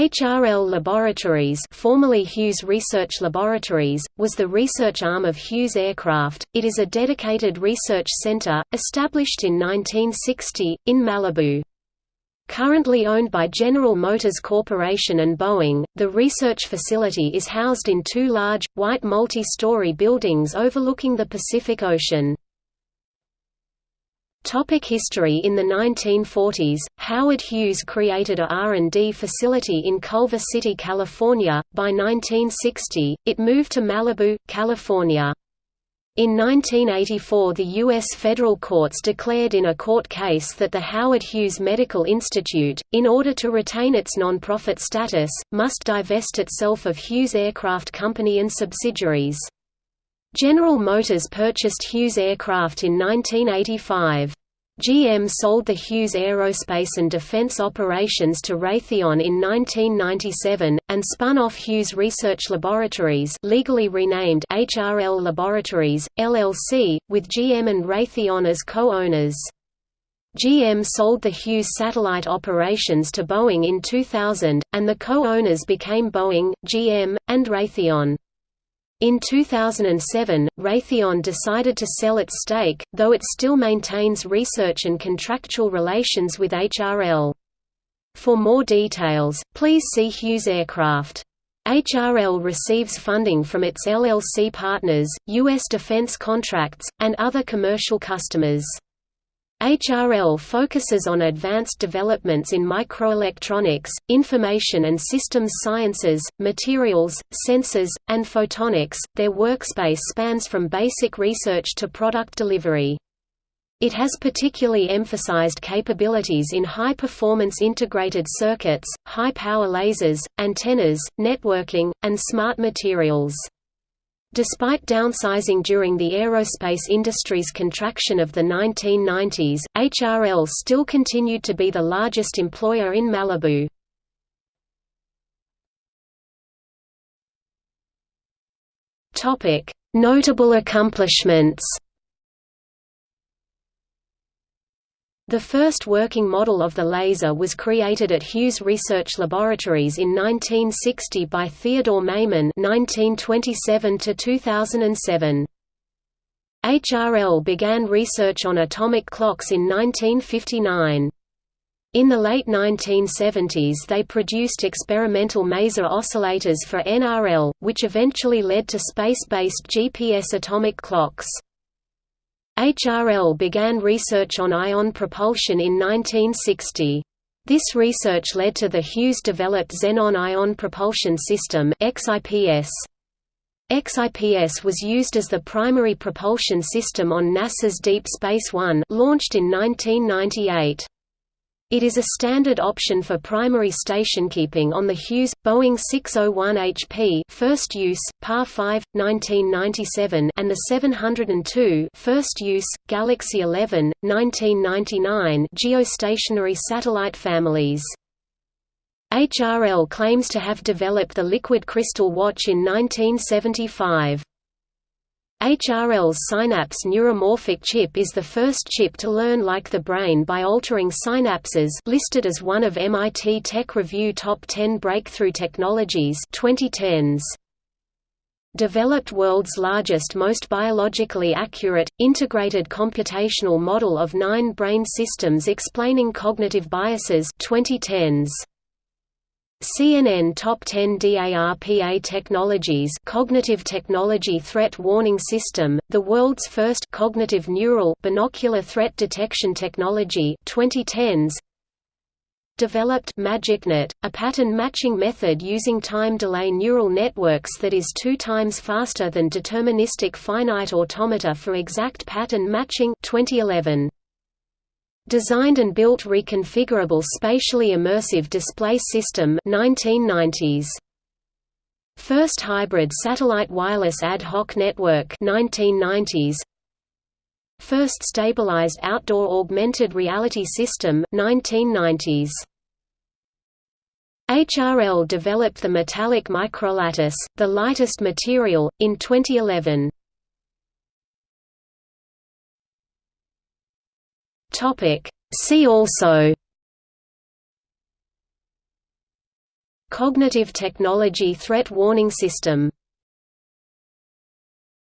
HRL Laboratories formerly Hughes Research Laboratories, was the research arm of Hughes Aircraft. It is a dedicated research center, established in 1960, in Malibu. Currently owned by General Motors Corporation and Boeing, the research facility is housed in two large, white multi-story buildings overlooking the Pacific Ocean. Topic history In the 1940s, Howard Hughes created a R&D facility in Culver City, California. By 1960, it moved to Malibu, California. In 1984 the U.S. federal courts declared in a court case that the Howard Hughes Medical Institute, in order to retain its non-profit status, must divest itself of Hughes Aircraft Company and subsidiaries. General Motors purchased Hughes Aircraft in 1985. GM sold the Hughes Aerospace and Defense operations to Raytheon in 1997, and spun off Hughes Research Laboratories legally renamed HRL Laboratories, LLC, with GM and Raytheon as co-owners. GM sold the Hughes satellite operations to Boeing in 2000, and the co-owners became Boeing, GM, and Raytheon. In 2007, Raytheon decided to sell its stake, though it still maintains research and contractual relations with HRL. For more details, please see Hughes Aircraft. HRL receives funding from its LLC partners, U.S. defense contracts, and other commercial customers. HRL focuses on advanced developments in microelectronics, information and systems sciences, materials, sensors, and photonics. Their workspace spans from basic research to product delivery. It has particularly emphasized capabilities in high-performance integrated circuits, high-power lasers, antennas, networking, and smart materials. Despite downsizing during the aerospace industry's contraction of the 1990s, HRL still continued to be the largest employer in Malibu. Notable accomplishments The first working model of the laser was created at Hughes Research Laboratories in 1960 by Theodore Maiman (1927–2007). HRL began research on atomic clocks in 1959. In the late 1970s they produced experimental maser oscillators for NRL, which eventually led to space-based GPS atomic clocks. HRL began research on ion propulsion in 1960. This research led to the Hughes-developed Xenon Ion Propulsion System XIPS. XIPS was used as the primary propulsion system on NASA's Deep Space One launched in 1998. It is a standard option for primary stationkeeping on the Hughes Boeing 601 HP first use PAR 5 1997 and the 702 first use Galaxy 11 1999 geostationary satellite families. HRL claims to have developed the liquid crystal watch in 1975. HRL's Synapse neuromorphic chip is the first chip to learn like the brain by altering synapses listed as one of MIT Tech Review Top 10 Breakthrough Technologies 2010s. Developed world's largest most biologically accurate, integrated computational model of nine brain systems explaining cognitive biases 2010s. CNN Top 10 DARPA Technologies Cognitive Technology Threat Warning System, the world's first cognitive neural binocular threat detection technology 2010s developed MagicNet, a pattern matching method using time delay neural networks that is two times faster than deterministic finite automata for exact pattern matching 2011 Designed and built reconfigurable spatially immersive display system 1990s. First hybrid satellite wireless ad hoc network 1990s. First stabilized outdoor augmented reality system 1990s. HRL developed the metallic microlattice, the lightest material, in 2011. Topic. See also Cognitive Technology Threat Warning System